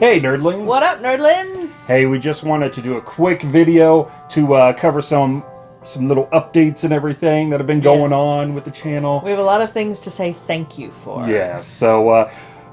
Hey, nerdlings. What up, nerdlings? Hey, we just wanted to do a quick video to uh, cover some some little updates and everything that have been going Yes. on with the channel. We have a lot of things to say thank you for. Yeah, so uh,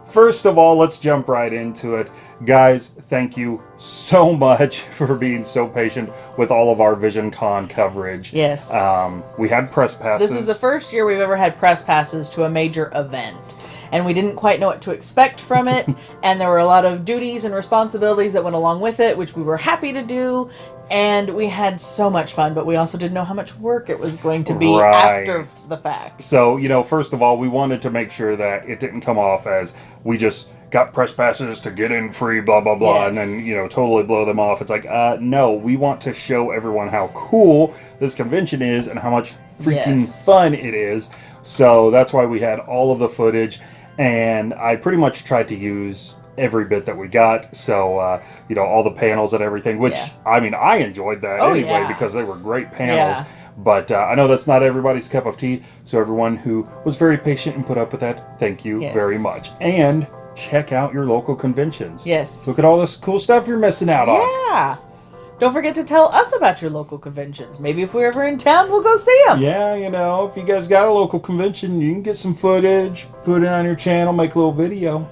first of all, let's jump right into it. Guys, thank you so much for being so patient with all of our Vision Con coverage. Yes. Um, we had press passes. This is the first year we've ever had press passes to a major event. And we didn't quite know what to expect from it. and there were a lot of duties and responsibilities that went along with it, which we were happy to do. And we had so much fun, but we also didn't know how much work it was going to be Right. after the fact. So, you know, first of all, we wanted to make sure that it didn't come off as we just got press passes to get in free, blah, blah, blah, and then, you know, totally blow them off. It's like, uh, no, we want to show everyone how cool this convention is and how much freaking Yes. fun it is. So that's why we had all of the footage, and I pretty much tried to use every bit that we got. So, uh, you know, all the panels and everything, which, Yeah. I mean, I enjoyed that Oh, anyway yeah. because they were great panels. Yeah. But uh, I know that's not everybody's cup of tea. So everyone who was very patient and put up with that, thank you Yes. very much. And check out your local conventions. Yes. Look at all this cool stuff you're missing out on. Yeah. Don't forget to tell us about your local conventions. Maybe if we're ever in town, we'll go see them. Yeah, you know, if you guys got a local convention, you can get some footage, put it on your channel, make a little video.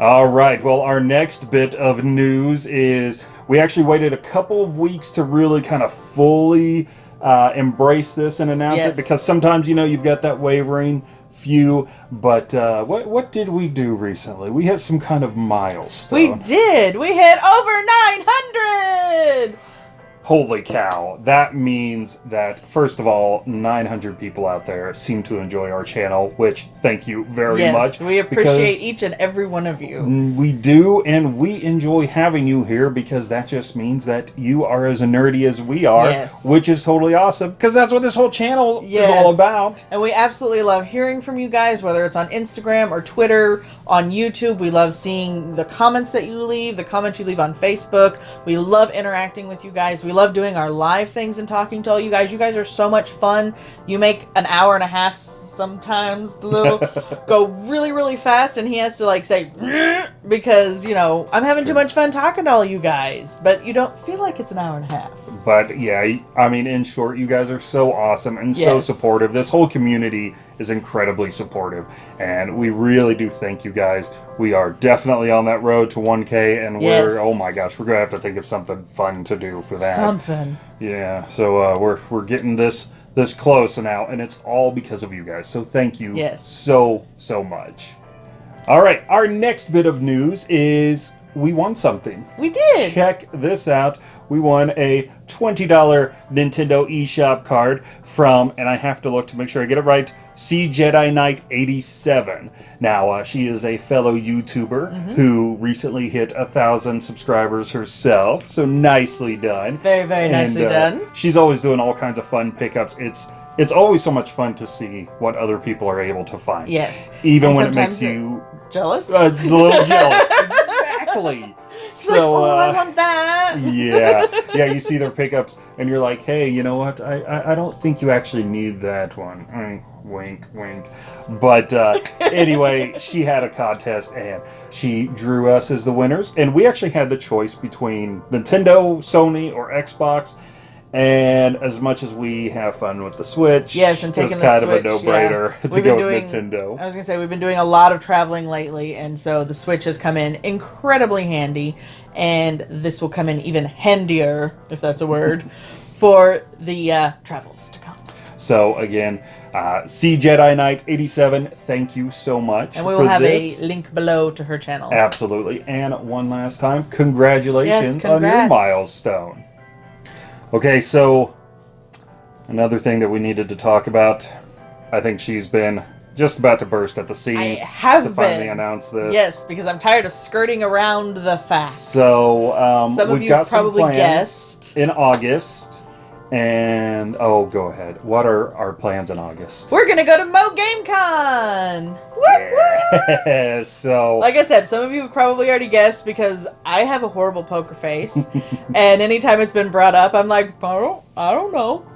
All right, well, our next bit of news is we actually waited a couple of weeks to really kind of fully uh, embrace this and announce it because sometimes, you know, you've got that wavering few. But uh, what, what did we do recently? We hit some kind of milestone. We did. We hit over 900. Holy cow. That means that, first of all, 900 people out there seem to enjoy our channel, which thank you very yes, much. we appreciate each and every one of you. We do, and we enjoy having you here because that just means that you are as nerdy as we are, Yes. which is totally awesome because that's what this whole channel is all about. And we absolutely love hearing from you guys, whether it's on Instagram or Twitter, on YouTube. We love seeing the comments that you leave, the comments you leave on Facebook. We love interacting with you guys. We love doing our live things and talking to all you guys. You guys are so much fun. You make an hour and a half sometimes little go really, really fast, and he has to like say because you know I'm having too much fun talking to all you guys, but you don't feel like it's an hour and a half. But yeah, I mean, in short, you guys are so awesome and so supportive. This whole community is incredibly supportive, and we really do thank you guys. We are definitely on that road to 1K, and Yes. we're oh my gosh, we're gonna have to think of something fun to do for that. Something. Yeah, so uh, we're we're getting this this close now, and it's all because of you guys. So thank you Yes. so so much. All right, our next bit of news is we won something. We did. Check this out. We won a $20 Nintendo eShop card from, and I have to look to make sure I get it right, C Jedi Knight 87. Now, uh, she is a fellow YouTuber Mm-hmm. who recently hit a thousand subscribers herself. So nicely done. Very, very nicely And, uh, done. She's always doing all kinds of fun pickups. It's it's always so much fun to see what other people are able to find. Yes. Even And when it makes you jealous. uh, a little jealous. exactly. It's like, So oh, I uh, want that. yeah, yeah. You see their pickups, and you're like, "Hey, you know what? I, I, I don't think you actually need that one." Mm, wink, wink. But uh, anyway, she had a contest, and she drew us as the winners. And we actually had the choice between Nintendo, Sony, or Xbox. And as much as we have fun with the Switch, Yes, and it was taking the kind Switch. of a no-brainer yeah. to go been with doing, Nintendo. I was gonna say we've been doing a lot of traveling lately, and so the Switch has come in incredibly handy, and this will come in even handier, if that's a word, for the uh, travels to come. So again, uh, C Jedi Knight 87, thank you so much And we will have this. a link below to her channel. Absolutely. And one last time, congratulations Yes, on your milestone. Okay, so another thing that we needed to talk about. I think she's been just about to burst at the seams have to finally been. announce this. Yes, because I'm tired of skirting around the fact. So um, Some of we've you got some probably plans guessed. in August. And oh, go ahead. What are our plans in August? We're gonna go to Mo Game Con. Whoop, whoop. so Like I said, some of you have probably already guessed because I have a horrible poker face, and anytime it's been brought up, I'm like, I don't, I don't know.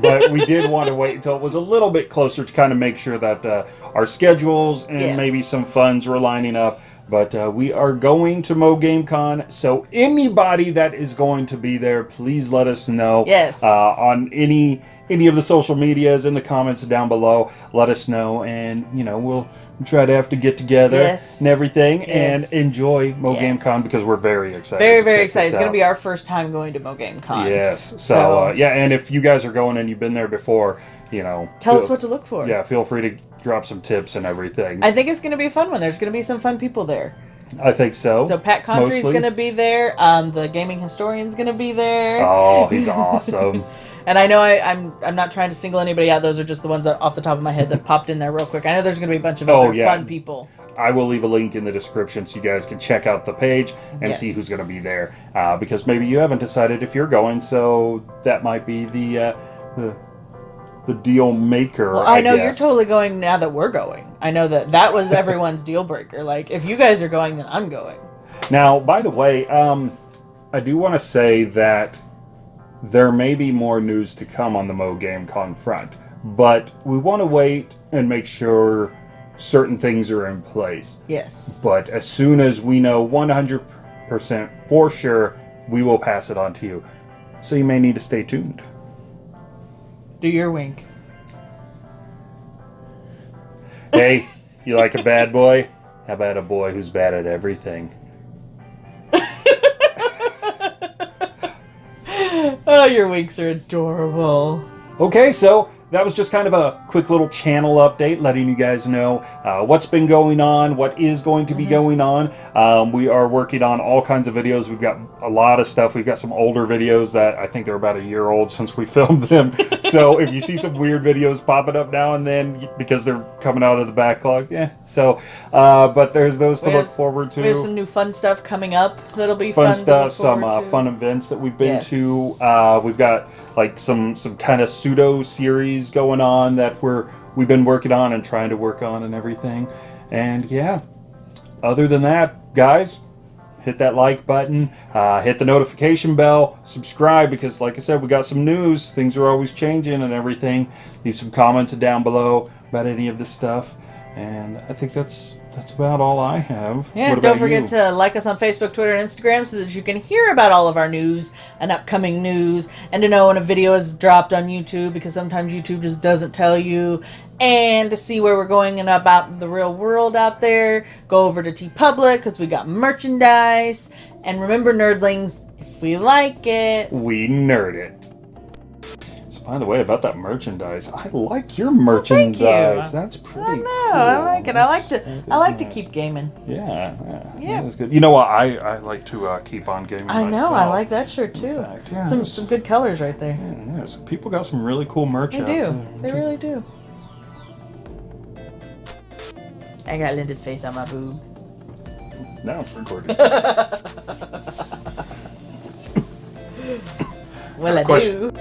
but we did want to wait until it was a little bit closer to kind of make sure that uh, our schedules and Yes. maybe some funds were lining up. But uh, we are going to Mo Game Con, so anybody that is going to be there, please let us know. Yes. Uh, on any any of the social medias in the comments down below. Let us know, and you know we'll try to have to get together Yes. and everything Yes. and enjoy Mo Game Yes. Con because we're very excited. Very, very excited. It's going to be our first time going to Mo Game Con. Yes. So, So- uh, yeah, and if you guys are going and you've been there before, you know, Tell us what to look for. Yeah, feel free to drop some tips and everything. I think it's going to be a fun one. There's going to be some fun people there. I think so. So Pat Contri's going to be there. Um, the gaming historian's going to be there. Oh, he's awesome. And I know I, I'm I'm not trying to single anybody out. Those are just the ones that off the top of my head that popped in there real quick. I know there's going to be a bunch of Oh, other yeah. fun people. I will leave a link in the description so you guys can check out the page and see who's going to be there. Uh, because maybe you haven't decided if you're going, so that might be the uh, the, the deal maker. Well, I know you're totally going now that we're going. I know that that was everyone's deal breaker. Like if you guys are going, then I'm going. Now, by the way, um, I do want to say that there may be more news to come on the Mo Game Con front, but we want to wait and make sure certain things are in place. Yes. But as soon as we know 100% for sure, we will pass it on to you. So you may need to stay tuned. Do your wink. Hey, you like a bad boy? How about a boy who's bad at everything? Oh, your winks are adorable. Okay, so that was just kind of a quick little channel update, letting you guys know uh, what's been going on, what is going to be going on. Um, we are working on all kinds of videos. We've got a lot of stuff. We've got some older videos that I think they're about a year old since we filmed them. So if you see some weird videos popping up now and then because they're coming out of the backlog, yeah. So, uh, but there's those to We look have- forward to We have some new fun stuff coming up that'll be fun fun. stuff, some uh, fun events that we've been Yes. to. Uh, we've got like some some kind of pseudo series going on that we're we've been working on and trying to work on and everything. And yeah, other than that, guys, hit that like button, uh, hit the notification bell, subscribe because, like I said, we got some news. Things are always changing and everything. Leave some comments down below about any of this stuff. And I think that's that's about all I have. Yeah, don't forget you? to like us on Facebook, Twitter, and Instagram so that you can hear about all of our news and upcoming news and to know when a video is dropped on YouTube because sometimes YouTube just doesn't tell you. And to see where we're going and about the real world out there, go over to TeePublic because we got merchandise. And remember, nerdlings, if we like it, we nerd it. By the way, about that merchandise, I like your merchandise. You. That's pretty. I know, cool. I like it. I like to, I like is to keep gaming. Yeah, yeah, Yeah. That is good. You know what? I, I like to uh, keep on gaming. I know, myself. I like that shirt too. fact, yeah, some some good colors right there. Yeah, yeah, so people got some really cool merch. They out do. there. They really do. I got Linda's face on my boob. Now it's recorded. Well, I Question. do.